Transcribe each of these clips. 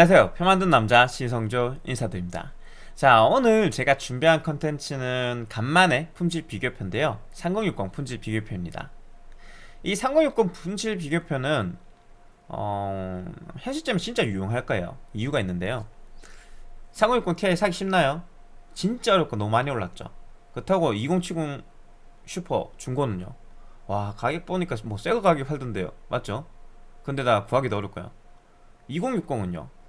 안녕하세요. 표 만든 남자 시성조 인사드립니다. 자 오늘 제가 준비한 컨텐츠는 간만에 품질 비교표인데요. 3060 품질 비교표입니다. 이 3060 품질 비교표는 어, 현 시점에 진짜 유용할 거예요. 이유가 있는데요. 3060 Ti 사기 쉽나요? 진짜 어렵고 너무 많이 올랐죠. 그렇다고 2070 슈퍼 중고는요? 와 가격 보니까 뭐 새거 가격 팔던데요. 맞죠? 근데 다 구하기도 어렵고요. 2060은요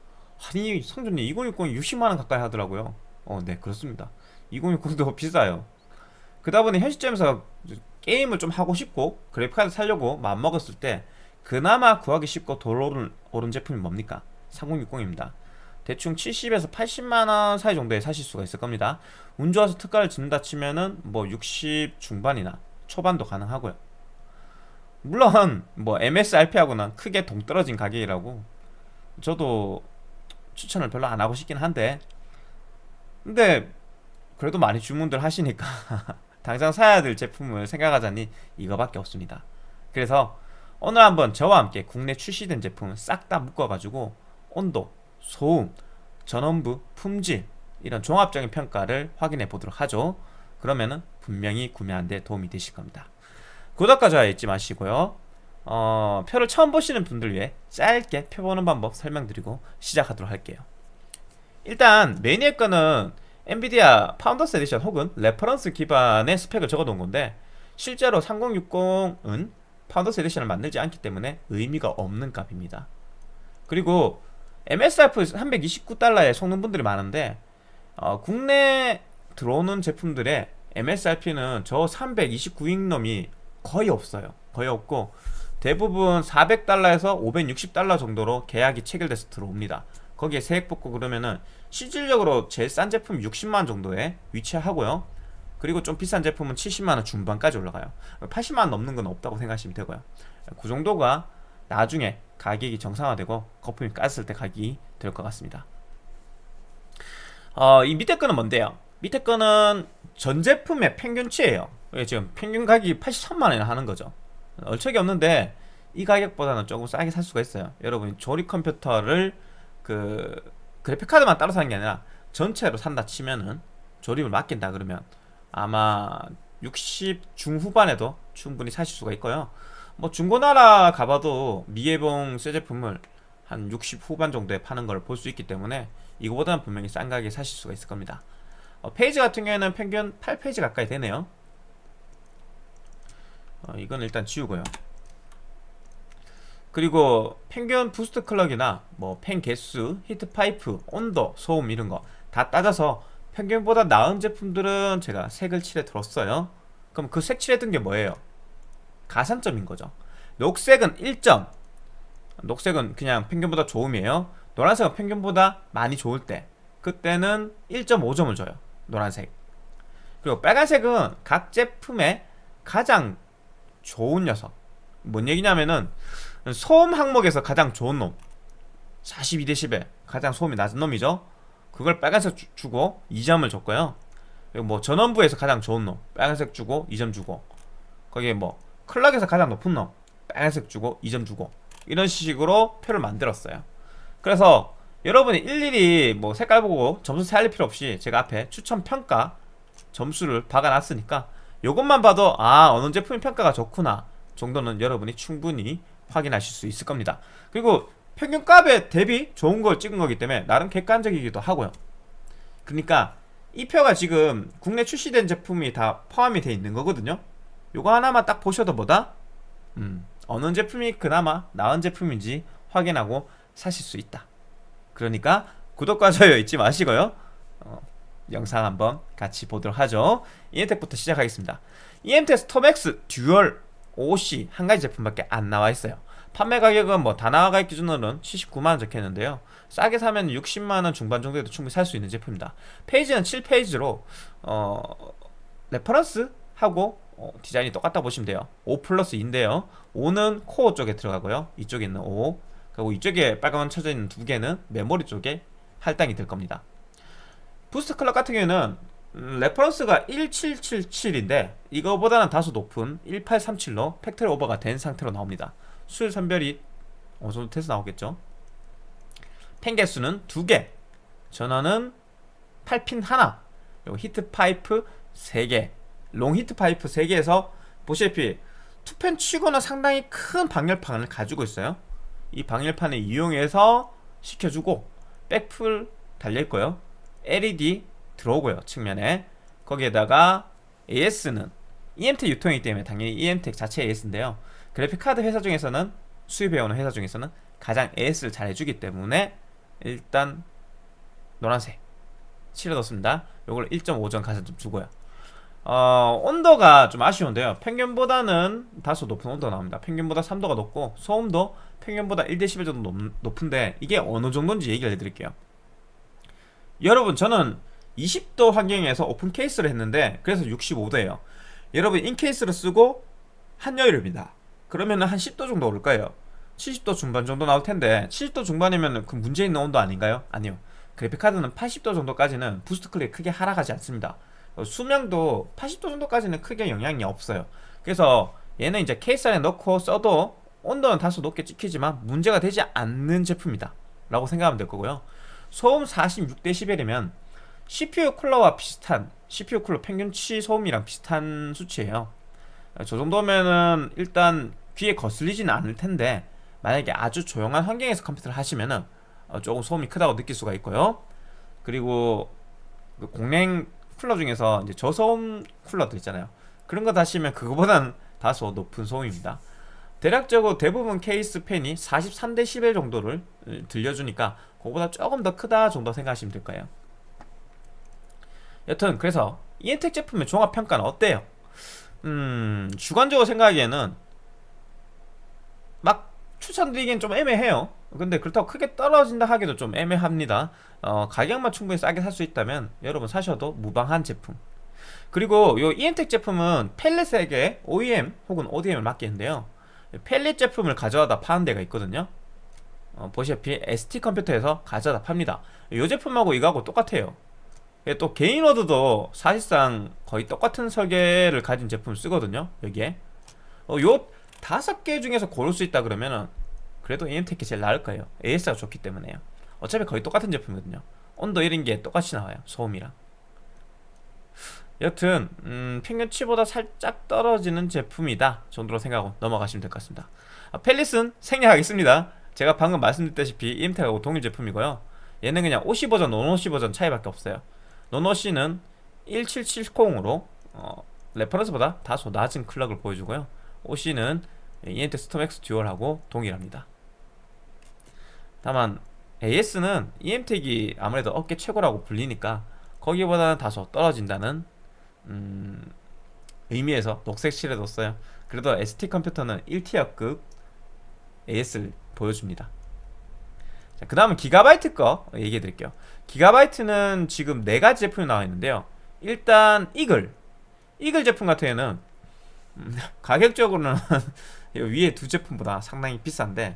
아니 성준님 2060이 60만원 가까이 하더라고요. 어네 그렇습니다. 2060도 비싸요. 그다 보니 현 시점에서 게임을 좀 하고 싶고 그래픽카드 살려고 마음먹었을 때 그나마 구하기 쉽고 덜 오른, 오른 제품이 뭡니까? 3060입니다. 대충 70에서 80만원 사이 정도에 사실 수가 있을 겁니다. 운 좋아서 특가를 짓는다 치면은 뭐 60 중반이나 초반도 가능하고요. 물론 뭐 MSRP하고는 크게 동떨어진 가격이라고 저도 추천을 별로 안 하고 싶긴 한데. 근데 그래도 많이 주문들 하시니까 당장 사야 될 제품을 생각하자니 이거밖에 없습니다. 그래서 오늘 한번 저와 함께 국내 출시된 제품을 싹다 묶어가지고 온도, 소음, 전원부, 품질 이런 종합적인 평가를 확인해 보도록 하죠. 그러면은 분명히 구매하는 데 도움이 되실 겁니다. 구독과 좋아요 잊지 마시고요 어, 표를 처음 보시는 분들 위해 짧게 표 보는 방법 설명드리고 시작하도록 할게요. 일단 메인 위에 거는 엔비디아 Founders Edition 혹은 reference 기반의 스펙을 적어놓은 건데 실제로 3060은 Founders Edition을 만들지 않기 때문에 의미가 없는 값입니다. 그리고 MSRP 329달러에 속는 분들이 많은데 어, 국내 들어오는 제품들의 MSRP는 저 329인 놈이 거의 없어요. 거의 없고 대부분 400달러에서 560달러 정도로 계약이 체결돼서 들어옵니다. 거기에 세액 붙고 그러면은 실질적으로 제일 싼 제품 60만원 정도에 위치하고요. 그리고 좀 비싼 제품은 70만원 중반까지 올라가요. 80만원 넘는 건 없다고 생각하시면 되고요. 그 정도가 나중에 가격이 정상화되고 거품이 깠을 때 가격이 될 것 같습니다. 어, 이 밑에 거는 뭔데요? 밑에 거는 전 제품의 평균치예요. 지금 평균 가격이 83만원이나 하는 거죠 얼척이 없는데 이 가격보다는 조금 싸게 살 수가 있어요. 여러분이 조립 컴퓨터를 그 그래픽카드만 따로 사는 게 아니라 전체로 산다 치면은 조립을 맡긴다 그러면 아마 60 중후반에도 충분히 사실 수가 있고요. 뭐 중고나라 가봐도 미예봉 새 제품을 한 60 후반 정도에 파는 걸 볼 수 있기 때문에 이거보다는 분명히 싼 가격에 사실 수가 있을 겁니다. 어, phase 같은 경우에는 평균 8 phase 가까이 되네요 어, 이건 일단 지우고요. 그리고 평균 boost clock이나 뭐 팬 개수, heat pipe, 온도, 소음 이런 거 다 따져서 평균보다 나은 제품들은 제가 색을 칠해 뒀어요. 그럼 그 색 칠해 둔게 뭐예요? 가산점인 거죠. 녹색은 1점. 녹색은 그냥 평균보다 좋음이에요. 노란색은 평균보다 많이 좋을 때. 그때는 1.5점을 줘요. 노란색. 그리고 빨간색은 각 제품의 가장 좋은 녀석. 뭔 얘기냐면은 소음 항목에서 가장 좋은 놈 42대 10에 가장 소음이 낮은 놈이죠. 그걸 빨간색 주, 주고 2점을 줬고요. 그리고 뭐 전원부에서 가장 좋은 놈 빨간색 주고 2점 주고 거기에 뭐 클락에서 가장 높은 놈 빨간색 주고 2점 주고 이런 식으로 표를 만들었어요. 그래서 여러분이 일일이 뭐 색깔 보고 점수 세알릴 필요 없이 제가 앞에 추천 평가 점수를 박아놨으니까 이것만 봐도 아 어느 제품이 평가가 좋구나 정도는 여러분이 충분히 확인하실 수 있을 겁니다. 그리고 평균값에 대비 좋은 걸 찍은 거기 때문에 나름 객관적이기도 하고요. 그러니까 이 표가 지금 국내 출시된 제품이 다 포함이 되어 있는 거거든요. 요거 하나만 딱 보셔도 뭐다? 음, 어느 제품이 그나마 나은 제품인지 확인하고 사실 수 있다. 그러니까 구독과 좋아요 잊지 마시고요. 어, 영상 한번 같이 보도록 하죠. EM텍부터 시작하겠습니다. EM텍 스톰엑스 dual OC 한 가지 제품밖에 안 나와 있어요. 판매 가격은 뭐 다나와 가격 기준으로는 79만원 적혀있는데요. 싸게 사면 60만원 중반 정도에도 충분히 살 수 있는 제품입니다. phase는 7 phase로 어, reference 하고 어, 디자인이 똑같다 보시면 돼요. 5 플러스 2인데요. 5는 코어 쪽에 들어가고요. 이쪽에 있는 5 그리고 이쪽에 빨간만 쳐져 있는 두 개는 메모리 쪽에 할당이 될 겁니다 boost clock 같은 경우에는 음, reference가 1777인데 이거보다는 다소 높은 1837로 factory over가 된 상태로 나옵니다. 수율 선별이 어느 정도 돼서 나오겠죠? 팬 개수는 2개 전원은 8핀 하나 그리고 heat pipe 3개 long heat pipe 3개에서 보시다시피 two 팬 치고는 상당히 큰 방열판을 가지고 있어요. 이 방열판을 이용해서 식혀주고 백플 달려있고요 LED 들어오고요 측면에. 거기에다가 AS는 EMTEC 유통이기 때문에 당연히 EMTEC 자체 AS인데요. 그래픽카드 회사 중에서는 수입해오는 회사 중에서는 가장 AS를 잘 해주기 때문에 일단 노란색 칠해뒀습니다. 요걸 1.5점 가산 좀 주고요. 어, 온도가 좀 아쉬운데요. 평균보다는 다소 높은 온도가 나옵니다. 평균보다 3도가 높고 소음도 평균보다 1dB 정도 높, 높은데 이게 어느 정도인지 얘기를 해드릴게요 여러분 저는 20도 환경에서 오픈 케이스를 했는데 그래서 65도예요. 여러분 인케이스를 쓰고 한여름이다. 그러면 한 10도 정도 오를 거예요. 70도 중반 정도 나올 텐데 70도 중반이면 그 문제 있는 온도 아닌가요? 아니요. 그래픽카드는 80도 정도까지는 boost clock 크게 하락하지 않습니다. 어, 수명도 80도 정도까지는 크게 영향이 없어요. 그래서 얘는 이제 케이스 안에 넣고 써도 온도는 다소 높게 찍히지만 문제가 되지 않는 제품이다 라고 생각하면 될 거고요 소음 46dB이면 CPU 쿨러와 비슷한 CPU 쿨러 평균치 소음이랑 비슷한 수치예요. 어, 저 정도면은 일단 귀에 거슬리지는 않을 텐데 만약에 아주 조용한 환경에서 컴퓨터를 하시면은 어, 조금 소음이 크다고 느낄 수가 있고요. 그리고 그 공랭 쿨러 중에서 이제 저소음 쿨러도 있잖아요. 그런 거 다시면 그거보다는 다소 높은 소음입니다 대략적으로 대부분 케이스 팬이 43대 11 정도를 들려주니까 그거보다 조금 더 크다 정도 생각하시면 될 거예요. 여튼 그래서 이엔텍 제품의 종합평가는 어때요? 음 주관적으로 생각하기에는 막 추천드리기엔 좀 애매해요. 근데 그렇다고 크게 떨어진다 하기도 좀 애매합니다. 어, 가격만 충분히 싸게 살 수 있다면 여러분 사셔도 무방한 제품. 그리고 이 이엔텍 제품은 펠렛에게 OEM 혹은 ODM을 맡기는데요 펠릿 제품을 가져다 파는 데가 있거든요. 어, 보시다시피 ST 컴퓨터에서 가져다 팝니다. 이 제품하고 이거하고 똑같아요. 또 개인워드도 사실상 거의 똑같은 설계를 가진 제품을 쓰거든요 여기에. 어, 요 다섯 개 중에서 고를 수 있다 그러면은 그래도 EMTEC이 제일 나을 거예요. AS가 좋기 때문에요. 어차피 거의 똑같은 제품이거든요. 온도 이런 게 똑같이 나와요. 소음이랑 여튼 음, 평균치보다 살짝 떨어지는 제품이다 정도로 생각하고 넘어가시면 될 것 같습니다. 아, Palit은 생략하겠습니다. 제가 방금 말씀드렸다시피 EMT하고 동일 제품이고요. 얘는 그냥 OC 버전, non OC 버전 차이밖에 없어요. non OC는 1770으로 어, reference보다 다소 낮은 clock을 보여주고요. OC는 EMT StormX Dual하고 동일합니다. 다만 AS는 EM텍이 아무래도 업계 최고라고 불리니까 거기보다는 다소 떨어진다는 음, 의미에서 녹색 칠해뒀어요. 그래도 ST 컴퓨터는 1티어급 AS를 보여줍니다. 그 다음은 기가바이트 거 얘기해 드릴게요. 기가바이트는 지금 4가지 제품이 나와 있는데요. 일단 이글. 이글 제품 같은 경우는 음, 가격적으로는 위에 두 제품보다 상당히 비싼데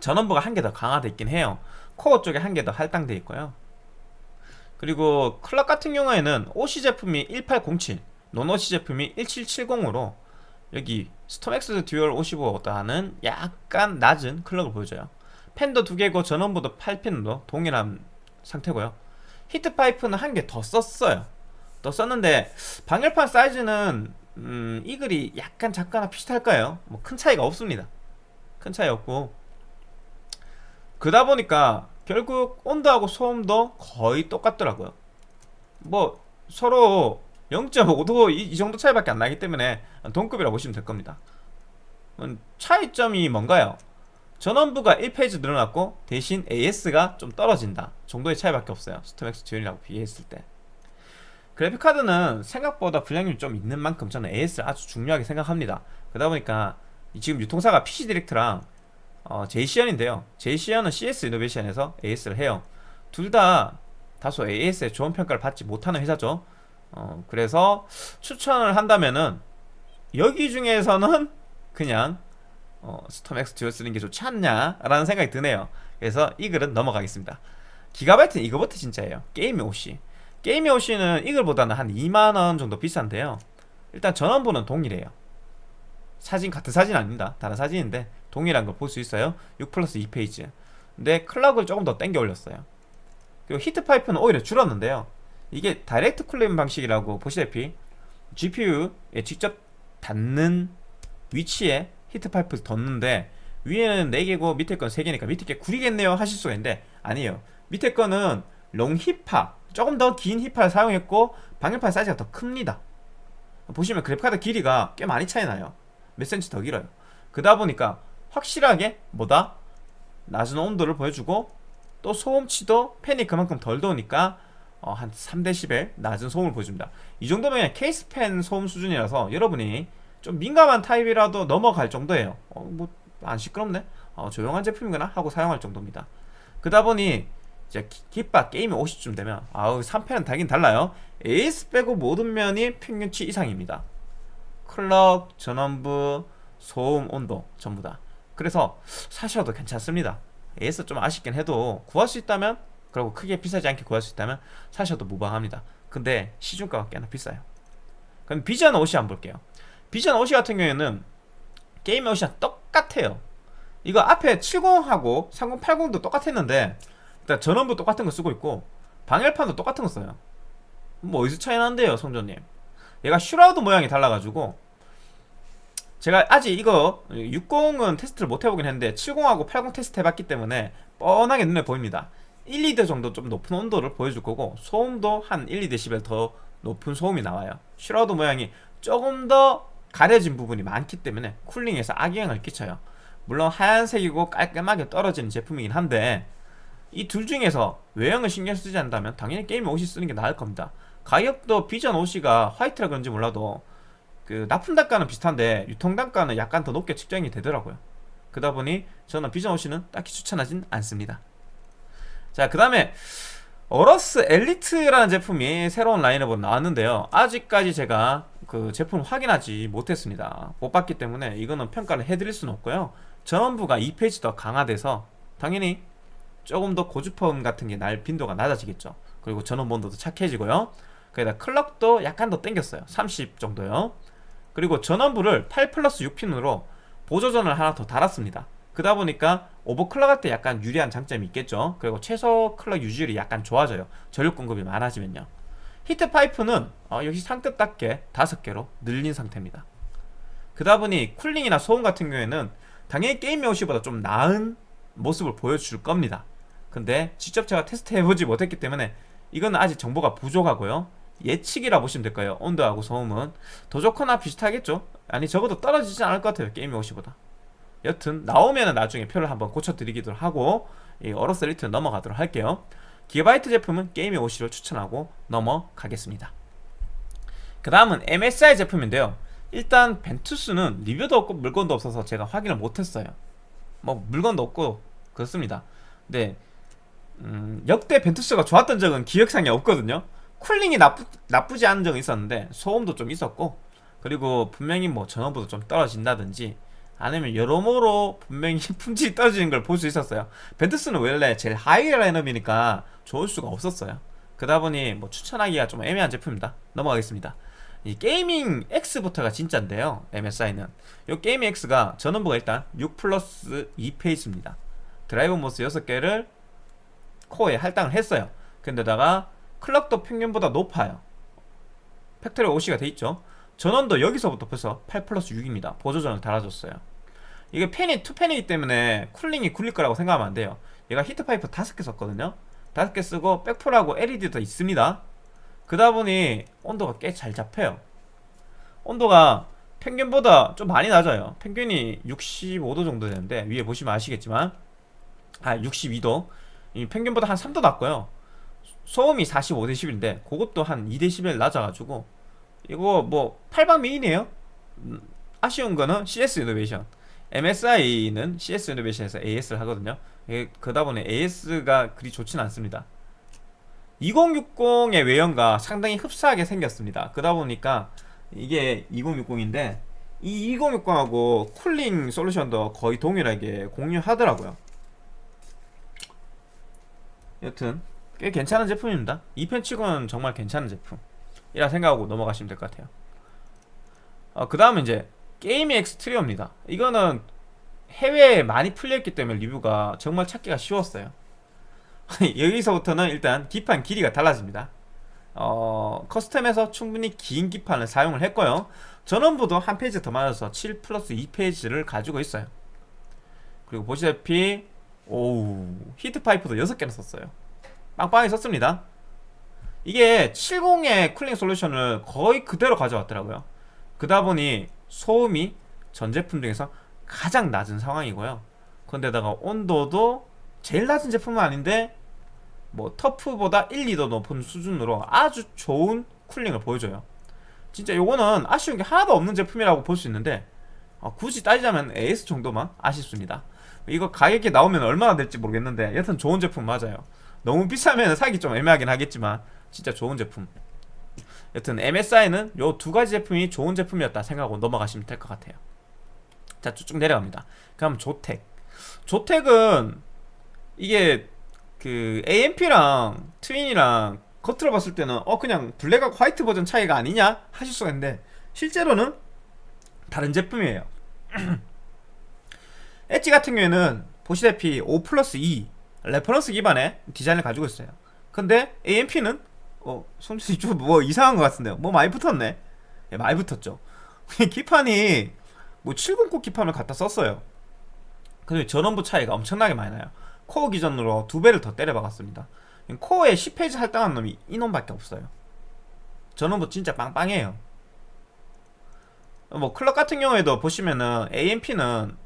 전원부가 한 개 더 강화되어 있긴 해요. 코어 쪽에 한 개 더 할당되어 있고요 그리고 clock 같은 경우에는 OC 제품이 1807 non OC 제품이 1770으로 여기 StormX Dual OC보다는 약간 낮은 clock을 보여줘요. 팬도 두 개고 전원부도 8핀도 동일한 상태고요. heat pipe는 한 개 더 썼어요. 더 썼는데 방열판 사이즈는 음, Eagle이 약간 작거나 비슷할까요? 뭐 큰 차이가 없습니다. 큰 차이 없고. 그러다 보니까 결국 온도하고 소음도 거의 똑같더라고요. 뭐 서로 0.5도 이, 이, 정도 차이밖에 안 나기 때문에 동급이라고 보시면 될 겁니다. 음, 차이점이 뭔가요? 전원부가 1 phase 늘어났고 대신 AS가 좀 떨어진다 정도의 차이밖에 없어요. StormX Dual이라고 비교했을 때. 그래픽카드는 생각보다 불량률이 좀 있는 만큼 저는 AS를 아주 중요하게 생각합니다. 그러다 보니까 지금 유통사가 PC 디렉트랑 어, 제이시언인데요. 제이시언은 CS 이노베이션에서 AS를 해요. 둘 다 다소 AS에 좋은 평가를 받지 못하는 회사죠. 어, 그래서 추천을 한다면은 여기 중에서는 그냥 어, StormX Dual 쓰는 게 좋지 않냐 라는 생각이 드네요. 그래서 Eagle은 넘어가겠습니다. 기가바이트는 이거부터 진짜예요. Gaming OC Gaming OC는 Eagle보다는 한 2만원 정도 비싼데요. 일단 전원부는 동일해요. 사진 같은 사진 아닙니다. 다른 사진인데 동일한 걸볼수 있어요? 6 플러스 2 phase. 근데 clock을 조금 더 땡겨 올렸어요. 그리고 heat pipe는 오히려 줄었는데요. 이게 direct cooling 방식이라고 보시다시피 GPU에 직접 닿는 위치에 heat pipe를 뒀는데 위에는 4개고 밑에 건 3개니까 밑에 게 구리겠네요 하실 수가 있는데 아니에요. 밑에 거는 long 히파 조금 더 긴 히파를 사용했고 방열판 사이즈가 더 큽니다. 보시면 그래픽카드 길이가 꽤 많이 차이 나요. 몇 센치 더 길어요. 그러다 보니까 확실하게 뭐다? 낮은 온도를 보여주고 또 소음치도 팬이 그만큼 덜 도니까 어, 한 3dB 낮은 소음을 보여줍니다. 이 정도면 케이스 팬 소음 수준이라서 여러분이 좀 민감한 타입이라도 넘어갈 정도예요. 어, 뭐안 시끄럽네. 어, 조용한 제품이구나 하고 사용할 정도입니다. 그러다 보니 이제 깃바 게임이 50쯤 되면 아우 3패는 달긴 달라요. AS 빼고 모든 면이 평균치 이상입니다. 클럭, 전원부, 소음, 온도 전부 다 그래서 사셔도 괜찮습니다. AS 좀 아쉽긴 해도 구할 수 있다면 그리고 크게 비싸지 않게 구할 수 있다면 사셔도 무방합니다. 근데 시중가가 꽤나 비싸요. 그럼 비전 한번 볼게요. Vision OC 같은 경우에는 Gaming OC랑 똑같아요. 이거 앞에 70하고 3080도 똑같았는데 일단 전원부 똑같은 거 쓰고 있고 방열판도 똑같은 거 써요. 뭐 어디서 차이 나는데요 성조님. 얘가 shroud 모양이 달라가지고 제가 아직 이거 60은 테스트를 못 해보긴 했는데 70하고 80 테스트 해봤기 때문에 뻔하게 눈에 보입니다. 1, 2도 정도 좀 높은 온도를 보여줄 거고 소음도 한 1, 2dB 더 높은 소음이 나와요. shroud 모양이 조금 더 가려진 부분이 많기 때문에 cooling에서 악영향을 끼쳐요. 물론 하얀색이고 깔끔하게 떨어지는 제품이긴 한데 이 둘 중에서 외형을 신경 쓰지 않는다면 당연히 Gaming OC 쓰는 게 나을 겁니다. 가격도 Vision OC가 화이트라 그런지 몰라도 그 납품 단가는 비슷한데 유통 단가는 약간 더 높게 측정이 되더라고요. 그러다 보니 저는 Vision OC는 딱히 추천하진 않습니다. 자 그 다음에 AORUS Elite라는 제품이 새로운 라인업으로 나왔는데요. 아직까지 제가 그 제품 확인하지 못했습니다. 못 봤기 때문에 이거는 평가를 해드릴 수는 없고요. 전원부가 2 phase 더 강화돼서 당연히 조금 더 고주파음 같은 게 날 빈도가 낮아지겠죠. 그리고 전원 온도도 착해지고요. 거기다 clock도 약간 더 땡겼어요. 30 정도요 그리고 전원부를 8 플러스 6핀으로 보조전원을 하나 더 달았습니다. 그러다 보니까 overclock 할 때 약간 유리한 장점이 있겠죠. 그리고 최소 clock 유지율이 약간 좋아져요. 전력 공급이 많아지면요. heat pipe는 어, 역시 상급답게 5개로 늘린 상태입니다. 그러다 보니 cooling이나 소음 같은 경우에는 당연히 Gaming OC보다 좀 나은 모습을 보여줄 겁니다. 근데 직접 제가 테스트 해보지 못했기 때문에 이건 아직 정보가 부족하고요 예측이라 보시면 될까요? 온도하고 소음은 더 좋거나 비슷하겠죠? 아니 적어도 떨어지지 않을 것 같아요 Gaming OC보다. 여튼 나오면 나중에 표를 한번 고쳐드리기도 하고 이 AORUS Elite 넘어가도록 할게요. 기가바이트 제품은 Gaming OC를 추천하고 넘어가겠습니다. 그 다음은 MSI 제품인데요. 일단 벤투스는 리뷰도 없고 물건도 없어서 제가 확인을 못했어요. 뭐 물건도 없고 그렇습니다. 근데 음, 역대 벤투스가 좋았던 적은 기억상에 없거든요 cooling이 나쁘, 나쁘지 않은 적은 있었는데 소음도 좀 있었고 그리고 분명히 뭐 전원부도 좀 떨어진다든지 아니면 여러모로 분명히 품질이 떨어지는 걸 볼 수 있었어요. 벤투스는 원래 제일 하위 라인업이니까 좋을 수가 없었어요. 그러다 보니 뭐 추천하기가 좀 애매한 제품입니다. 넘어가겠습니다. 이 게이밍 X부터가 진짜인데요 MSI는. 이 게이밍 X가 전원부가 일단 6 플러스 2 phase입니다. drive MOS 6개를 코어에 할당을 했어요. 그런데다가 클럭도 평균보다 높아요. factory OC가 돼있죠. 전원도 여기서부터 벌써 8 플러스 6입니다. 보조전원을 달아줬어요. 이게 팬이 투팬이기 때문에 cooling이 구릴 거라고 생각하면 안 돼요. 얘가 히트파이프 5개 썼거든요. 5개 쓰고 백플하고 LED도 있습니다. 그러다 보니 온도가 꽤 잘 잡혀요. 온도가 평균보다 좀 많이 낮아요. 평균이 65도 정도 되는데 위에 보시면 아시겠지만 아 62도. 이 평균보다 한 3도 낮고요 소음이 45dB인데 그것도 한 2dB 낮아가지고 이거 뭐 8방 미인이에요? 음, 아쉬운 거는 CS 이노베이션 MSI는 CS 이노베이션에서 AS를 하거든요. 그러다 보니 AS가 그리 좋진 않습니다. 2060의 외형과 상당히 흡사하게 생겼습니다. 그러다 보니까 이게 2060인데 이 2060하고 쿨링 솔루션도 거의 동일하게 공유하더라고요. 여튼 꽤 괜찮은 제품입니다. 2팬 치고는 정말 괜찮은 제품이라 생각하고 넘어가시면 될 것 같아요. 어, 그 다음은 이제 게이밍 X 트리오입니다. 이거는 해외에 많이 풀려있기 때문에 리뷰가 정말 찾기가 쉬웠어요. 여기서부터는 일단 기판 길이가 달라집니다. 어, custom에서 충분히 긴 기판을 사용을 했고요. 전원부도 한 phase 더 많아서 7 플러스 2 phase를 가지고 있어요. 그리고 보시다시피 오우 히트파이프도 6개나 썼어요 빵빵하게 썼습니다. 이게 70의 cooling solution을 거의 그대로 가져왔더라고요. 그다 보니 소음이 전 제품 중에서 가장 낮은 상황이고요. 그런데다가 온도도 제일 낮은 제품은 아닌데 뭐 터프보다 1, 2도 높은 수준으로 아주 좋은 cooling을 보여줘요. 진짜 요거는 아쉬운 게 하나도 없는 제품이라고 볼 수 있는데 어, 굳이 따지자면 AS 정도만 아쉽습니다. 이거 가격이 나오면 얼마나 될지 모르겠는데 여튼 좋은 제품 맞아요 너무 비싸면 사기 좀 애매하긴 하겠지만 진짜 좋은 제품. 여튼 MSI는 요 두 가지 제품이 좋은 제품이었다 생각하고 넘어가시면 될 것 같아요. 자 쭉 내려갑니다. 그럼 조텍. 조텍은 이게 그 AMP랑 트윈이랑 겉으로 봤을 때는 어 그냥 블랙하고 화이트 버전 차이가 아니냐 하실 수가 있는데 실제로는 다른 제품이에요. 엣지 같은 경우에는 보시다시피 5 플러스 2 reference 기반의 디자인을 가지고 있어요. 근데 AMP는 어 손짓이 좀 뭐 이상한 것 같은데요. 뭐 많이 붙었네. 예, 많이 붙었죠. 기판이 뭐 709 기판을 갖다 썼어요. 근데 전원부 차이가 엄청나게 많이 나요. 코어 기준으로 두 배를 더 때려 박았습니다. 코어에 10 phase 할당한 놈이 이놈밖에 없어요. 전원부 진짜 빵빵해요. 뭐 클럭 같은 경우에도 보시면은 AMP는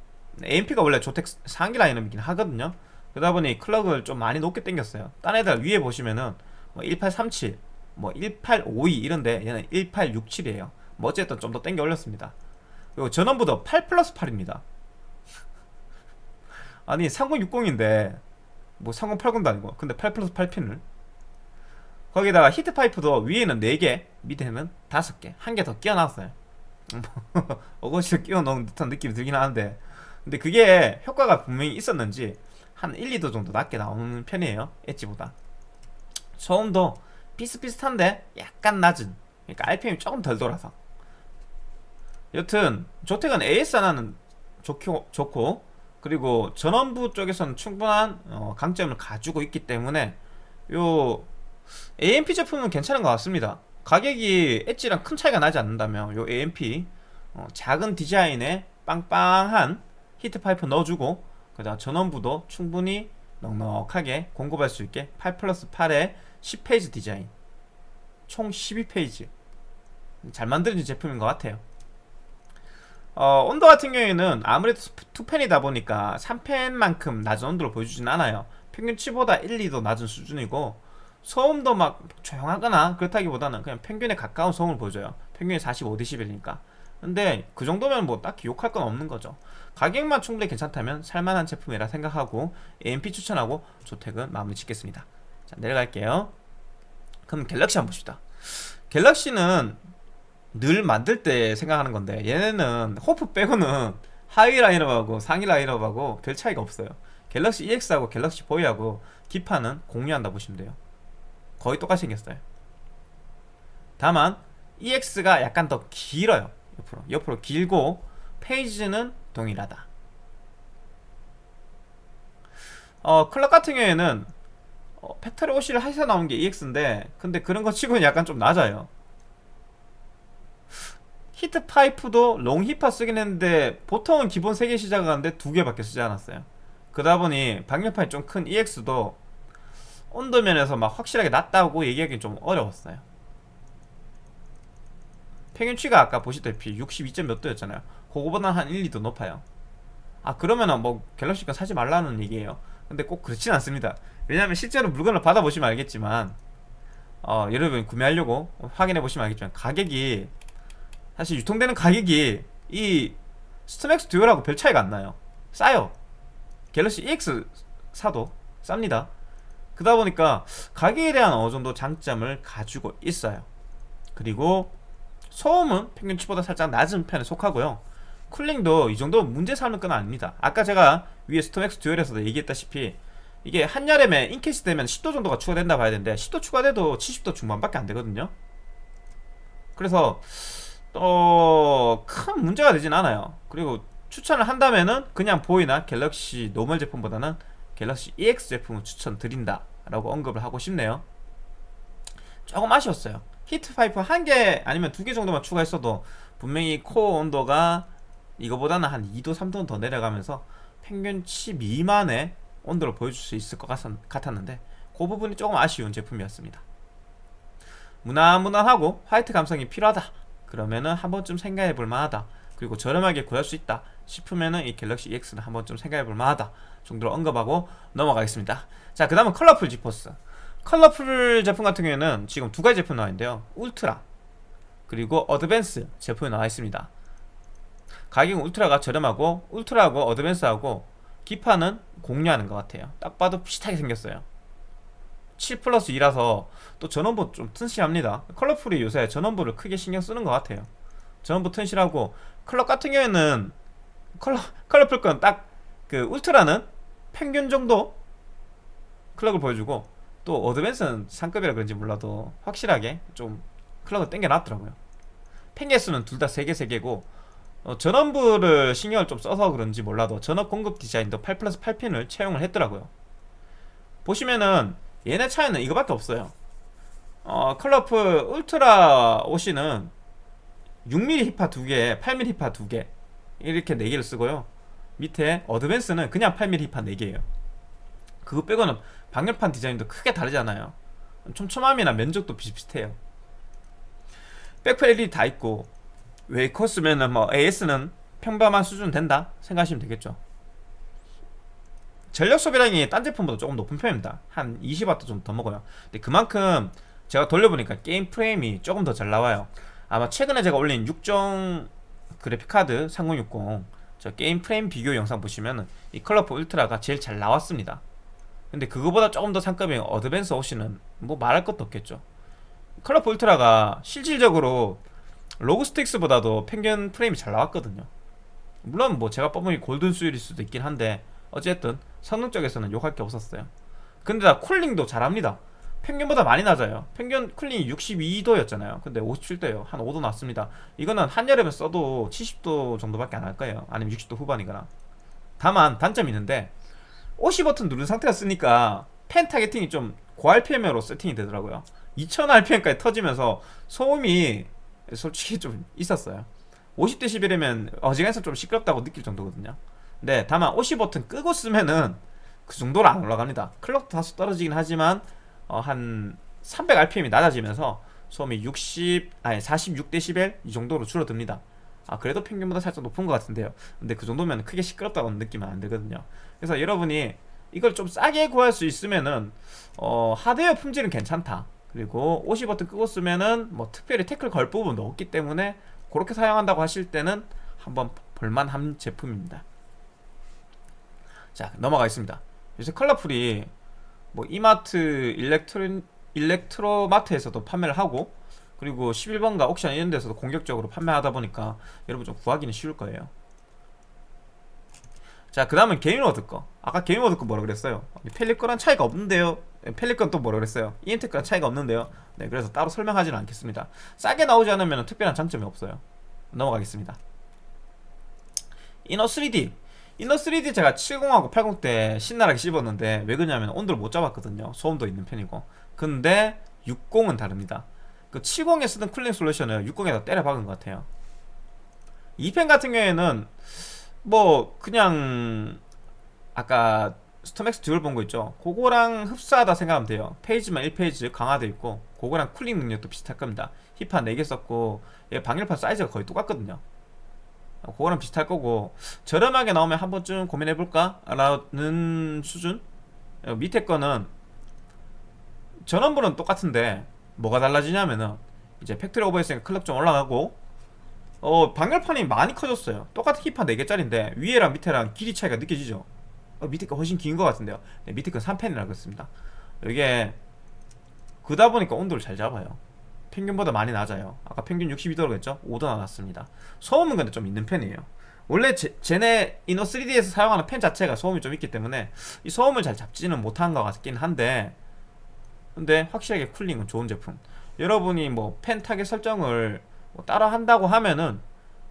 AMP가 원래 조텍 상기 라인업이긴 하거든요 그러다 보니 클럭을 좀 많이 높게 당겼어요. 딴 애들 위에 보시면은 뭐 1837, 뭐 1852 이런데 얘는 1867이에요. 뭐 어쨌든 좀더 당겨 올렸습니다. 그리고 전원부도 8 플러스 8입니다. 아니 3060인데 뭐 3080도 아니고 근데 8 플러스 8핀을. 거기다가 히트파이프도 위에는 4개 밑에는 5개 한 개 더 끼워 놨어요. 어거지로 끼워 넣은 듯한 느낌이 들긴 하는데. 근데 그게 효과가 분명히 있었는지 한 1, 2도 정도 낮게 나오는 편이에요. 엣지보다. 소음도 비슷비슷한데 약간 낮은. 그러니까 RPM이 조금 덜 돌아서. 여튼 조텍은 AS 하나는 좋고, 좋고 그리고 전원부 쪽에서는 충분한 어, 강점을 가지고 있기 때문에 요 AMP 제품은 괜찮은 것 같습니다. 가격이 엣지랑 큰 차이가 나지 않는다면 요 AMP 어, 작은 디자인에 빵빵한 히트파이프 넣어주고 그다음 전원부도 충분히 넉넉하게 공급할 수 있게 8 플러스 8의 10 phase 디자인. 총 12 phase. 잘 만들어진 제품인 것 같아요. 어, 온도 같은 경우에는 아무래도 2팬이다 보니까 3팬만큼 낮은 온도를 보여주진 않아요. 평균치보다 1, 2도 낮은 수준이고 소음도 막 조용하거나 그렇다기보다는 그냥 평균에 가까운 소음을 보여줘요. 평균이 45dB이니까. 근데 그 정도면 뭐 딱히 욕할 건 없는 거죠 가격만 충분히 괜찮다면 살만한 제품이라 생각하고 AMP 추천하고 조택은 마무리 짓겠습니다. 자 내려갈게요. 그럼 갤럭시 한번 봅시다. 갤럭시는 늘 만들 때 생각하는 건데 얘네는 호프 빼고는 하위 라인업하고 상위 라인업하고 별 차이가 없어요. 갤럭시 EX하고 갤럭시 보이하고 기판은 공유한다 보시면 돼요. 거의 똑같이 생겼어요. 다만 EX가 약간 더 길어요 옆으로. 옆으로 길고 phase는 동일하다. 어 클럭 같은 경우에는 어, factory OC를 해서 나온 게 EX인데 근데 그런 거 치고는 약간 좀 낮아요. 히트 파이프도 long 히파 쓰긴 했는데 보통은 기본 3개 시작하는데 2개밖에 쓰지 않았어요. 그러다 보니 방열판이 좀 큰 EX도 온도면에서 막 확실하게 낮다고 얘기하기 좀 어려웠어요. 평균치가 아까 보시다시피 62점 몇 도였잖아요 그거보다 한 1, 2도 높아요. 아 그러면은 뭐 갤럭시가 사지 말라는 얘기예요. 근데 꼭 그렇진 않습니다. 왜냐면 실제로 물건을 받아보시면 알겠지만 어, 여러분 구매하려고 확인해 보시면 알겠지만 가격이 사실 유통되는 가격이 이 스톰엑스 듀얼하고 별 차이가 안 나요. 싸요. 갤럭시 EX 사도 쌉니다. 그러다 보니까 가격에 대한 어느 정도 장점을 가지고 있어요. 그리고 소음은 평균치보다 살짝 낮은 편에 속하고요 cooling도 이 정도 문제 삼을 건 아닙니다. 아까 제가 위에 스톰엑스 듀얼에서도 얘기했다시피 이게 한여름에 in case 되면 10도 정도가 추가된다 봐야 되는데 10도 추가돼도 70도 중반밖에 안 되거든요. 그래서 또 큰 문제가 되진 않아요. 그리고 추천을 한다면은 그냥 보이나 갤럭시 normal 제품보다는 갤럭시 EX 제품을 추천드린다 라고 언급을 하고 싶네요. 조금 아쉬웠어요. 히트 파이프 한 개 아니면 두 개 정도만 추가했어도 분명히 코어 온도가 이거보다는 한 2도 3도 더 내려가면서 평균치 미만의 온도를 보여줄 수 있을 것 같았는데 그 부분이 조금 아쉬운 제품이었습니다. 무난무난하고 화이트 감성이 필요하다. 그러면은 한 번쯤 생각해 볼 만하다. 그리고 저렴하게 구할 수 있다 싶으면은 이 갤럭시 EX는 한 번쯤 생각해 볼 만하다 정도로 언급하고 넘어가겠습니다. 자 그 다음은 컬러풀 지포스. 컬러풀 제품 같은 경우에는 지금 두 가지 제품 나와 있는데요. 울트라 그리고 어드밴스 제품이 나와 있습니다 가격은 울트라가 저렴하고 울트라하고 어드밴스하고 기판은 공유하는 것 같아요. 딱 봐도 비슷하게 생겼어요. 7 플러스 2라서 또 전원부 좀 튼실합니다. 컬러풀이 요새 전원부를 크게 신경 쓰는 것 같아요. 전원부 튼실하고 클럭 같은 경우에는 컬러, 컬러풀 건 딱 그 울트라는 평균 정도 클럭을 보여주고 또 어드밴스는 상급이라 그런지 몰라도 확실하게 좀 클럭을 땡겨놨더라고요. 펜개수는 둘 다 3개 3개고 어, 전원부를 신경을 좀 써서 그런지 몰라도 전원 공급 디자인도 8 플러스 8핀을 채용을 했더라고요. 보시면은 얘네 차이는 이거밖에 없어요. 어, 컬러풀 울트라 OC는 6mm 힙파 2개 8mm 힙파 2개 이렇게 4개를 쓰고요. 밑에 어드밴스는 그냥 8mm 힙파 4개예요. 그거 빼고는 방열판 디자인도 크게 다르잖아요. 촘촘함이나 면적도 비슷비슷해요. 백플 LED 다 있고 웨이코스면은 뭐 AS는 평범한 수준 된다 생각하시면 되겠죠. 전력 소비량이 딴 제품보다 조금 높은 편입니다. 한 20W 좀 더 먹어요. 근데 그만큼 제가 돌려보니까 게임 프레임이 조금 더 잘 나와요. 아마 최근에 제가 올린 6종 그래픽카드 3060 저 게임 프레임 비교 영상 보시면은 이 컬러풀 울트라가 제일 잘 나왔습니다. 근데 그거보다 조금 더 상급인 어드밴스 OC는 뭐 말할 것도 없겠죠. 컬러풀 울트라가 실질적으로 로그 스트릭스보다도 평균 프레임이 잘 나왔거든요. 물론 뭐 제가 뽑은 게 golden 수율일 수도 있긴 한데 어쨌든 성능 쪽에서는 욕할 게 없었어요. 근데 다 cooling도 잘합니다. 평균보다 많이 낮아요. 평균 cooling이 62도였잖아요. 근데 57도예요. 한 5도 낮습니다. 이거는 한여름에 써도 70도 정도밖에 안 할 거예요. 아니면 60도 후반이거나. 다만 단점이 있는데 OC 버튼 누른 상태로 쓰니까 팬 targeting이 좀 고RPM으로 세팅이 되더라고요. 2000rpm까지 터지면서 소음이 솔직히 좀 있었어요. 50dB이면 어지간해서 좀 시끄럽다고 느낄 정도거든요. 네 다만 OC 버튼 끄고 쓰면은 그 정도로 안 올라갑니다. clock도 다소 떨어지긴 하지만 어, 한 300rpm이 낮아지면서 소음이 60 아니 46dB 이 정도로 줄어듭니다. 아 그래도 평균보다 살짝 높은 것 같은데요. 근데 그 정도면 크게 시끄럽다고 느끼면 안 되거든요. 그래서 여러분이 이걸 좀 싸게 구할 수 있으면은 어, 하드웨어 품질은 괜찮다 그리고 OC 버튼 끄고 쓰면은 뭐 특별히 태클 걸 부분도 없기 때문에 그렇게 사용한다고 하실 때는 한번 볼만한 제품입니다. 자 넘어가겠습니다. 요새 컬러풀이 뭐 이마트 일렉트로, 일렉트로마트에서도 판매를 하고 그리고 11번가 옥션 이런 데서도 공격적으로 판매하다 보니까 여러분 좀 구하기는 쉬울 거예요. 자 그 다음은 게인워드 거. 아까 게인워드 거 뭐라 그랬어요? 팰릿 거랑 차이가 없는데요 팰릿 건 또 뭐라 그랬어요? 거랑 차이가 없는데요. 네 그래서 따로 설명하지는 않겠습니다. 싸게 나오지 않으면 특별한 장점이 없어요. 넘어가겠습니다. 이노3D 이노3D 제가 70하고 80 때 신나게 씹었는데 왜 그러냐면 온도를 못 잡았거든요. 소음도 있는 편이고. 근데 60은 다릅니다. 그 70에 쓰던 cooling solution을 60에다 때려 박은 것 같아요. 이 팬 같은 경우에는 뭐 그냥 아까 스톰엑스 듀얼 본 거 있죠? 그거랑 흡사하다 생각하면 돼요. phase만 1phase 강화되어 있고 그거랑 cooling 능력도 비슷할 겁니다. 힙판 4개 썼고 얘 방열판 사이즈가 거의 똑같거든요. 그거랑 비슷할 거고 저렴하게 나오면 한 번쯤 고민해볼까? 라는 수준? 어, 밑에 거는 전원부는 똑같은데 뭐가 달라지냐면은 이제 factory over했으니까 clock 좀 올라가고 어 방열판이 많이 커졌어요. 똑같은 힙한 4개짜리인데 위에랑 밑에랑 길이 차이가 느껴지죠 어, 밑에 거 훨씬 긴 것 같은데요. 네, 밑에 건 3팬이라 그렇습니다. 이게 크다 보니까 온도를 잘 잡아요. 평균보다 많이 낮아요. 아까 평균 62도로 했죠? 5도 낮았습니다. 소음은 근데 좀 있는 편이에요. 원래 제, 쟤네 이노3D에서 사용하는 팬 자체가 소음이 좀 있기 때문에 이 소음을 잘 잡지는 못한 것 같긴 한데 근데 확실하게 cooling은 좋은 제품. 여러분이 뭐 팬 타겟 설정을 뭐 따라 한다고 하면은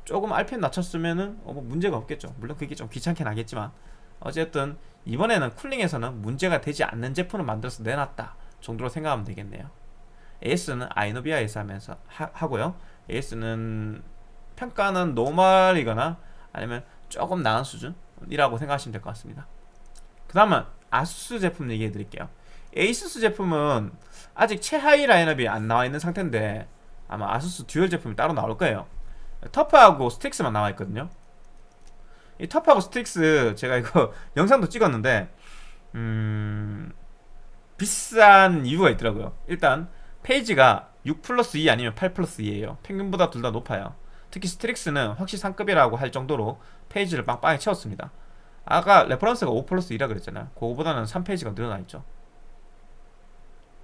조금 RPM 낮췄으면은 어, 뭐 문제가 없겠죠. 물론 그게 좀 귀찮긴 하겠지만 어쨌든 이번에는 cooling에서는 문제가 되지 않는 제품을 만들어서 내놨다 정도로 생각하면 되겠네요. AS는 아이노비아에서 하면서 하, 고요. AS는 평가는 normal이거나 아니면 조금 나은 수준이라고 생각하시면 될 것 같습니다. 그 다음은 아수스 제품 얘기해 드릴게요. 에이수스 제품은 아직 최하위 라인업이 안 나와 있는 상태인데 아마 아수스 듀얼 제품이 따로 나올 거예요. 터프하고 스트릭스만 나와 있거든요 이 터프하고 스트릭스 제가 이거 영상도 찍었는데 음... 비싼 이유가 있더라고요. 일단 phase가 6 플러스 2 아니면 8 플러스 2에요. 평균보다 둘 다 높아요. 특히 스트릭스는 확실히 상급이라고 할 정도로 phase를 빵빵히 채웠습니다. 아까 reference가 5 플러스 2라 그랬잖아요. 그거보다는 3phase가 늘어나 있죠.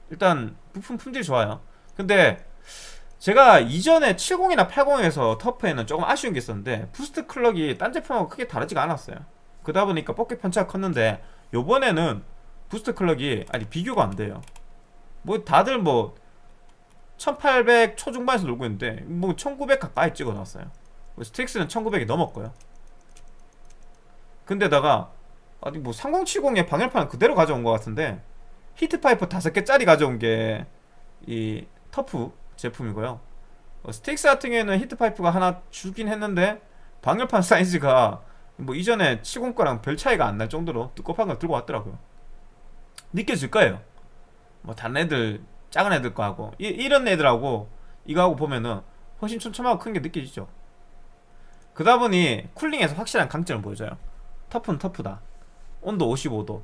일단 부품 품질이 좋아요. 근데 제가 이전에 70이나 80에서 터프에는 조금 아쉬운 게 있었는데 boost clock이 딴 제품하고 크게 다르지가 않았어요. 그러다 보니까 뽑기 편차가 컸는데 요번에는 boost clock이 아니 비교가 안 돼요. 뭐 다들 뭐 1800 초중반에서 놀고 있는데 뭐 1900 가까이 찍어놨어요. 스트릭스는 1900이 넘었고요. 근데다가 아니 뭐 3070의 방열판은 그대로 가져온 것 같은데 heat pipe 5개짜리 가져온 게 이 터프 제품이고요. 어, 스트릭스 같은 경우에는 heat pipe가 하나 줄긴 했는데 방열판 사이즈가 뭐 이전에 70 거랑 별 차이가 안 날 정도로 두껍한 걸 들고 왔더라고요. 느껴질 거예요. 뭐 다른 애들 작은 애들 거하고. 이, 이런 애들하고 이거하고 보면은 훨씬 촘촘하고 큰 게 느껴지죠. 그러다 보니 쿨링에서 확실한 강점을 보여줘요. 터프는 터프다. 온도 55도.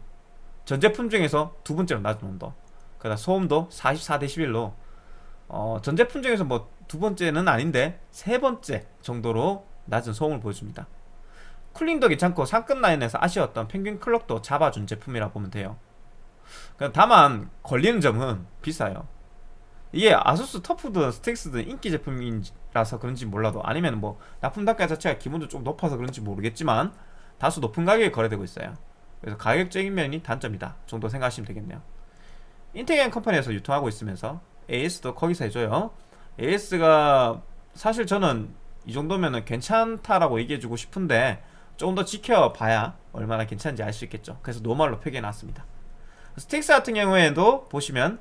전 제품 중에서 두 번째로 낮은 온도. 그다음 소음도 44dB로 어, 전 제품 중에서 뭐 두 번째는 아닌데 세 번째 정도로 낮은 소음을 보여줍니다. 쿨링도 괜찮고 상급 라인에서 아쉬웠던 평균 클럭도 잡아준 제품이라 보면 돼요. 다만 걸리는 점은 비싸요. 이게 아수스 터프든 스틱스든 인기 제품이라서 그런지 몰라도 아니면 뭐 납품 단가 자체가 기본적으로 좀 높아서 그런지 모르겠지만 다소 높은 가격에 거래되고 있어요. 그래서 가격적인 면이 단점이다 정도 생각하시면 되겠네요. 인텍앤컴퍼니에서 유통하고 있으면서 AS도 거기서 해줘요. AS가 사실 저는 이 정도면 괜찮다라고 얘기해주고 싶은데 조금 더 지켜봐야 얼마나 괜찮은지 알 수 있겠죠. 그래서 normal로 표기해놨습니다. 스트릭스 같은 경우에도 보시면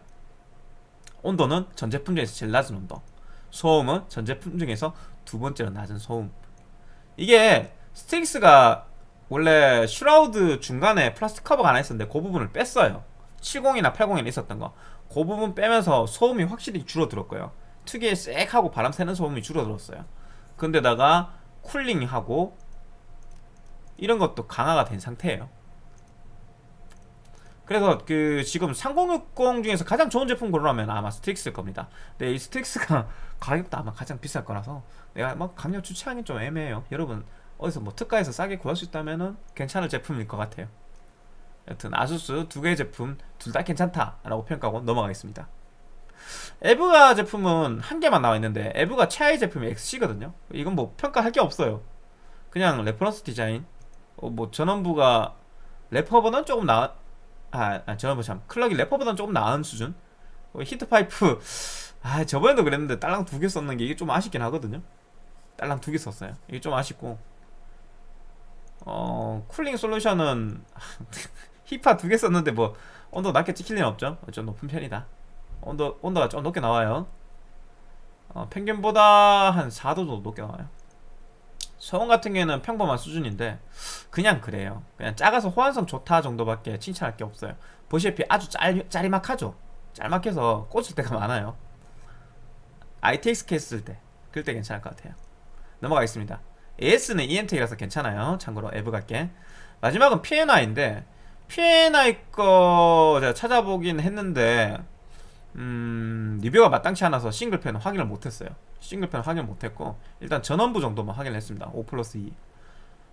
온도는 전 제품 중에서 제일 낮은 온도 소음은 전 제품 중에서 두 번째로 낮은 소음. 이게 스트릭스가 원래 shroud 중간에 플라스틱 커버가 하나 있었는데 그 부분을 뺐어요. 70이나 80에는 있었던 거 그 부분 빼면서 소음이 확실히 줄어들었고요. 특유의 쎄하고 바람 새는 소음이 줄어들었어요. 근데다가 쿨링하고 이런 것도 강화가 된 상태예요. 그래서 그 지금 3060 중에서 가장 좋은 제품 고르라면 아마 스틱스일 겁니다. 근데 이 스틱스가 가격도 아마 가장 비쌀 거라서 내가 뭐 강력 추천하기 좀 애매해요. 여러분 어디서 뭐 특가에서 싸게 구할 수 있다면 은 괜찮을 제품일 것 같아요 여튼 아수스 두 개의 제품 둘 다 괜찮다라고 평가하고 넘어가겠습니다. 에브가 제품은 한 개만 나와 있는데 에브가 최하위 제품이 XC거든요. 이건 뭐 평가할 게 없어요. 그냥 reference 디자인 어, 뭐 전원부가 레퍼보다는 조금 나 아, 아 전원부 참 clock이 레퍼보다는 조금 나은 수준? 어, heat pipe 아 저번에도 그랬는데 딸랑 두 개 썼는 게 이게 좀 아쉽긴 하거든요. 딸랑 두 개 썼어요. 이게 좀 아쉽고. 어 쿨링 솔루션은 힙파 두 개 썼는데 뭐 온도 낮게 찍힐 리는 없죠. 좀 높은 편이다. 온도, 온도가 좀 높게 나와요. 어, 평균보다 한 4도 정도 높게 나와요. 소음 같은 경우에는 평범한 수준인데 그냥 그래요. 그냥 작아서 호환성 좋다 정도밖에 칭찬할 게 없어요. 보시다시피 아주 짤, 짜리막하죠? 짤막해서 꽂을 때가 많아요. ITX 그럴 때 괜찮을 것 같아요. 넘어가겠습니다. AS는 이엠텍이라서 괜찮아요. 참고로 에브 갈게. 마지막은 PNY인데 PNY 거 제가 찾아보긴 했는데 음, 리뷰가 마땅치 않아서 싱글팬은 확인을 못했어요. 싱글팬 확인 못했고 일단 전원부 정도만 확인을 했습니다. 5 플러스 2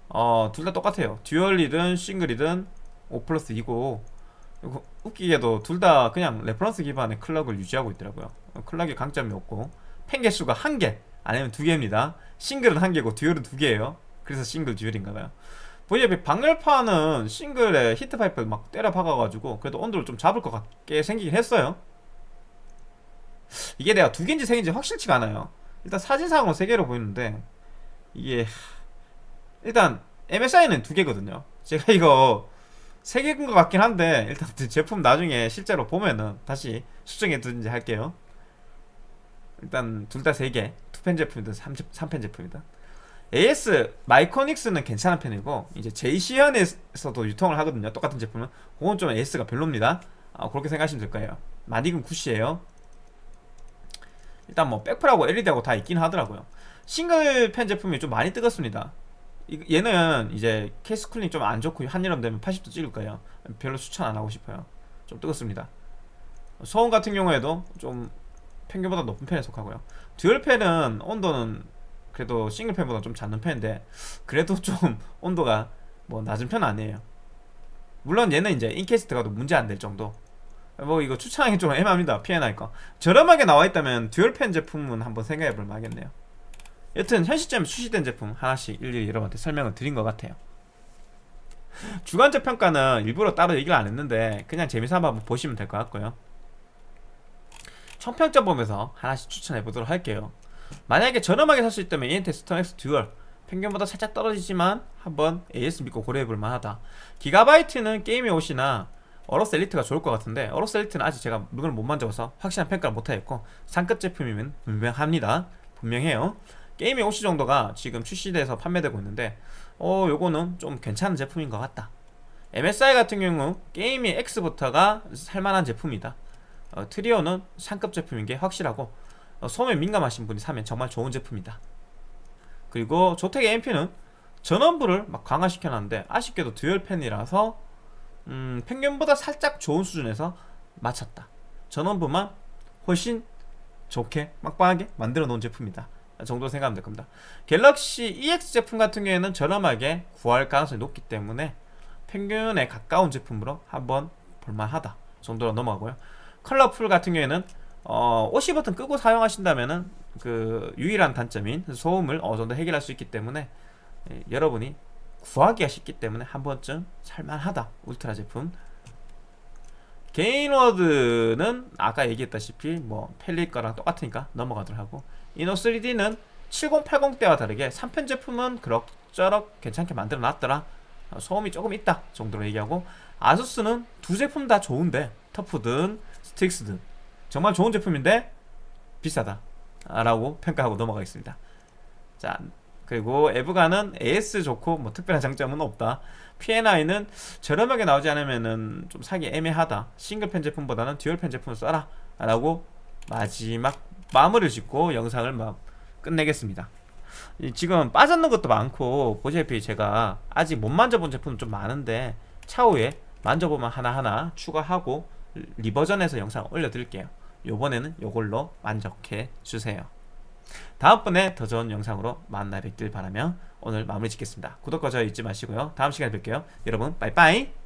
어, 둘 다 똑같아요. dual이든 싱글이든 5 플러스 2고 웃기게도 둘 다 그냥 reference 기반의 clock을 유지하고 있더라고요. 클럭의 강점이 없고 펜 개수가 한개 아니면 두 개입니다. 싱글은 한 개고 듀얼은 두 개예요. 그래서 싱글 듀얼인가봐요 보시다시피 방열판은 싱글에 히트파이프를 막 때려 박아가지고 그래도 온도를 좀 잡을 것 같게 생기긴 했어요. 이게 내가 두 개인지 세 개인지 확실치가 않아요. 일단 사진상으로 세 개로 보이는데 이게 일단 MSI는 두 개거든요. 제가 이거 세 개인 것 같긴 한데 일단 그 제품 나중에 실제로 보면은 다시 수정해 두든지 할게요. 일단 둘 다 세 개 two팬 제품이든 3팬 제품이든 AS 마이크로닉스는 괜찮은 편이고 이제 제이씨현에서도 유통을 하거든요. 똑같은 제품은. 그건 좀 AS가 별로입니다. 아, 그렇게 생각하시면 될 거예요. 마감은 good이에요. 일단 뭐 백플하고 LED하고 다 있긴 하더라고요. 싱글 팬 제품이 좀 많이 뜨겁습니다. 이- 얘는 이제 케이스 cooling 좀 안 좋고 한여름 되면 80도 찍을 거예요. 별로 추천 안 하고 싶어요. 좀 뜨겁습니다. 소음 같은 경우에도 좀 평균보다 높은 편에 속하고요. dual 팬은 온도는 그래도 싱글 팬보다 좀 작은 편인데 그래도 좀 온도가 뭐 낮은 편은 아니에요. 물론 얘는 이제 in case 들어가도 문제 안 될 정도. 뭐 이거 추천하기 좀 애매합니다. 거. 저렴하게 나와 있다면 dual 팬 제품은 한번 생각해 볼 만하겠네요. 여튼 현 시점에 출시된 제품 하나씩 일일이 여러분한테 설명을 드린 것 같아요. 주관적 평가는 일부러 따로 얘기를 안 했는데 그냥 재미삼아 한번 보시면 될 것 같고요. 총평점 보면서 하나씩 추천해 보도록 할게요 만약에 저렴하게 살 수 있다면 이엠텍 스톰 X dual 평균보다 살짝 떨어지지만 한번 AS 믿고 고려해 볼 만하다. 기가바이트는 gaming OC나 어로스 엘리트가 좋을 것 같은데 어로스 엘리트는 아직 제가 물건을 못 만져봐서 확실한 평가를 못 하겠고 상급 제품이면 분명합니다. 분명해요. gaming OC 정도가 지금 출시돼서 판매되고 있는데 어 요거는 좀 괜찮은 제품인 것 같다. MSI 같은 경우 gaming X부터가 살만한 제품이다. 어, 트리오는 상급 제품인 게 확실하고 어, 소음에 민감하신 분이 사면 정말 좋은 제품이다. 그리고 조텍의 AMP는 전원부를 막 강화시켜놨는데 아쉽게도 dual 팬이라서 음, 평균보다 살짝 좋은 수준에서 맞췄다. 전원부만 훨씬 좋게 빵빵하게 만들어 놓은 제품이다. 정도 생각하면 될 겁니다. 갤럭시 EX 제품 같은 경우에는 저렴하게 구할 가능성이 높기 때문에 평균에 가까운 제품으로 한번 볼만하다 정도로 넘어가고요. 컬러풀 같은 경우에는 어, OC 버튼 끄고 사용하신다면은 그 유일한 단점인 소음을 어느 정도 해결할 수 있기 때문에 예, 여러분이 구하기가 쉽기 때문에 한 번쯤 살만하다 울트라 제품. 게인워드는 아까 얘기했다시피 뭐 펠리 거랑 똑같으니까 넘어가도록 하고 이노 3D는 7080 때와 다르게 3편 제품은 그럭저럭 괜찮게 만들어 놨더라. 어, 소음이 조금 있다 정도로 얘기하고 아수스는 두 제품 다 좋은데 터프든 스틱스든 정말 좋은 제품인데 비싸다. 라고 평가하고 넘어가겠습니다. 자 그리고 에브가는 AS 좋고 뭐 특별한 장점은 없다. P&I는 저렴하게 나오지 않으면은 좀 사기 애매하다. 싱글펜 제품보다는 듀얼펜 제품을 써라. 라고 마지막 마무리를 짓고 영상을 막 끝내겠습니다. 이 지금 빠졌는 것도 많고 보시다시피 제가 아직 못 만져본 제품은 좀 많은데 차후에 만져보면 하나하나 추가하고 리버전에서 영상 올려드릴게요 요번에는 요걸로 만족해 주세요. 다음번에 더 좋은 영상으로 만나 뵙길 바라며 오늘 마무리 짓겠습니다. 구독과 좋아요 잊지 마시고요. 다음 시간에 뵐게요. 여러분 빠이빠이